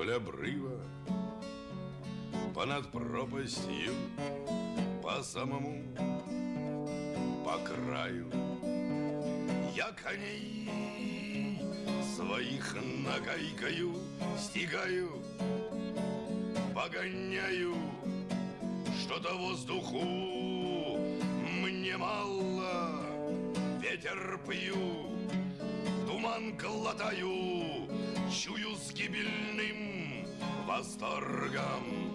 вдоль обрыва, Понад пропастью, по самому, по краю. Я коней своих нагайкою стигаю, Погоняю, что-то воздуху мне мало, Ветер пью, туман глотаю, Чую с гибельным восторгом.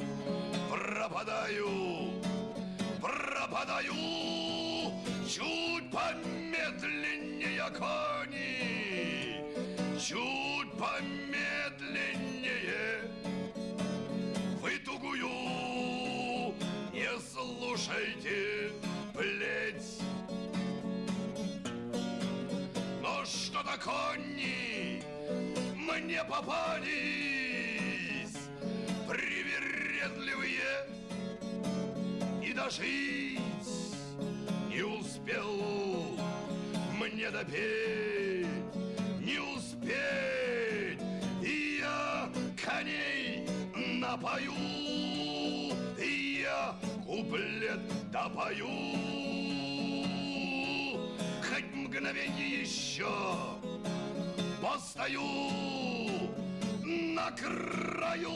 Пропадаю, пропадаю Чуть помедленнее кони Чуть помедленнее. Вы тугую не слушайте плеть Что-то кони мне попались привередливые И дожить не успел. Мне допеть Не успеть И я коней напою И я куплет допою мгновенье еще постою на краю.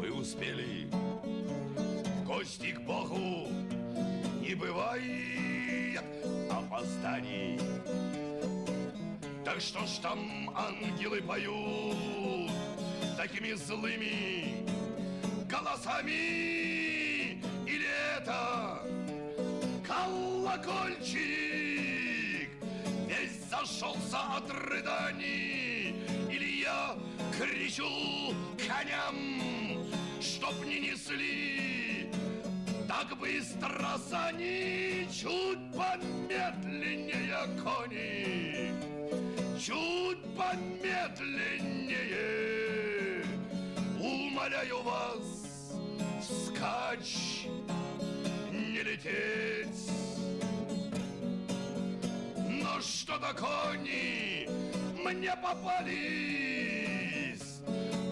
Мы успели в гости к Богу, не бывает опозданий. Так что ж там ангелы поют такими злыми голосами? Или это колокольчик Весь зашелся от рыданий? Или я кричу коням Чтоб не несли так быстро сани Чуть помедленнее кони Чуть помедленнее Умоляю вас, скач, не лететь. Но что-то кони мне попались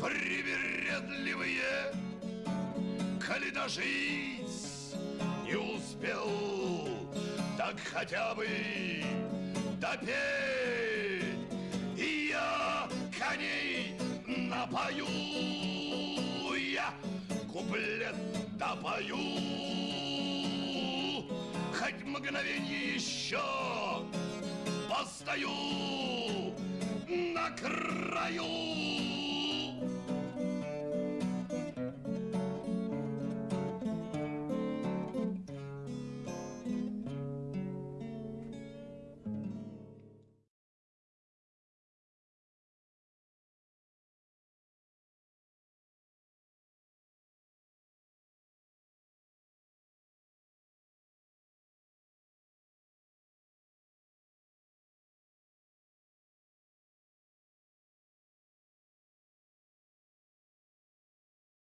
Привередливые, коли дожить не успел Так хотя бы допеть И я коней напою куплет допою. Хоть мгновенье еще постою на краю